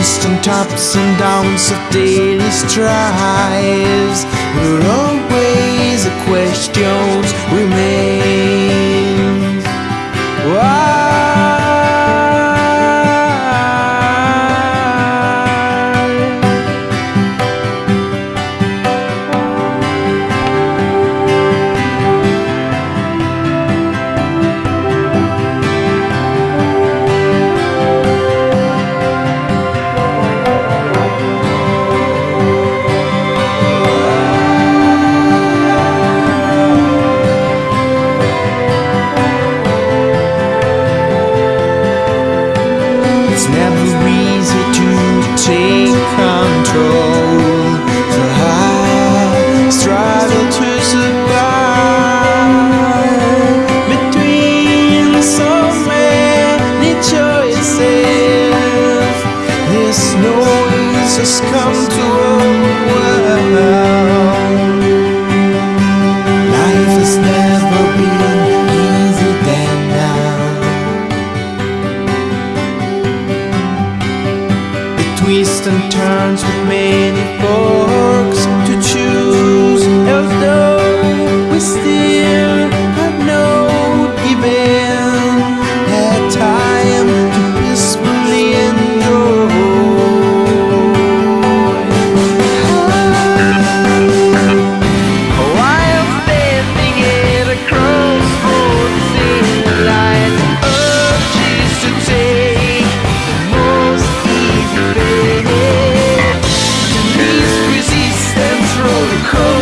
constant ups and downs of daily strives. But always the questions remain This noise has come to overwhelm. Life has never been easier than now. It twists and turns with many forks to choose. Although we still home.